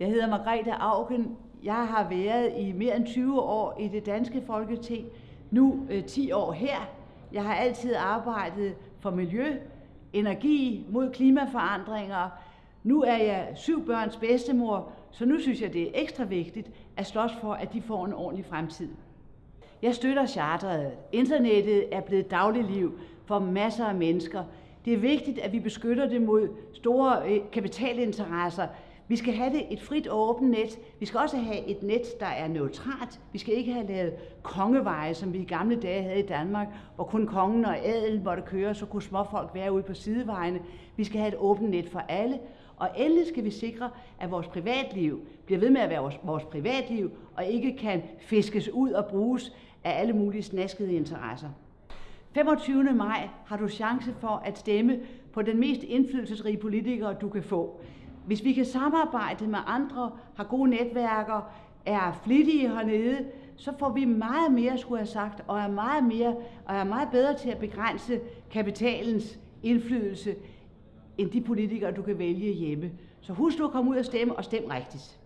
Jeg hedder Margrethe Augen. Jeg har været i mere end 20 år i det danske folketing. Nu øh, 10 år her. Jeg har altid arbejdet for miljø, energi, mod klimaforandringer. Nu er jeg syv børns bedstemor, så nu synes jeg, det er ekstra vigtigt at slås for, at de får en ordentlig fremtid. Jeg støtter charteret. Internettet er blevet dagligliv for masser af mennesker. Det er vigtigt, at vi beskytter det mod store øh, kapitalinteresser. Vi skal have det et frit og åbent net. Vi skal også have et net, der er neutralt. Vi skal ikke have lavet kongeveje, som vi i gamle dage havde i Danmark, hvor kun kongen og adelen måtte køre, så kunne småfolk være ude på sidevejene. Vi skal have et åbent net for alle. Og endelig skal vi sikre, at vores privatliv bliver ved med at være vores, vores privatliv, og ikke kan fiskes ud og bruges af alle mulige snaskede interesser. 25. maj har du chance for at stemme på den mest indflydelsesrige politiker, du kan få. Hvis vi kan samarbejde med andre, har gode netværker, er flittige hernede, så får vi meget mere, skulle jeg have sagt, og er meget mere og er meget bedre til at begrænse kapitalens indflydelse end de politikere, du kan vælge hjemme. Så husk nu at komme ud og stemme, og stem rigtigt.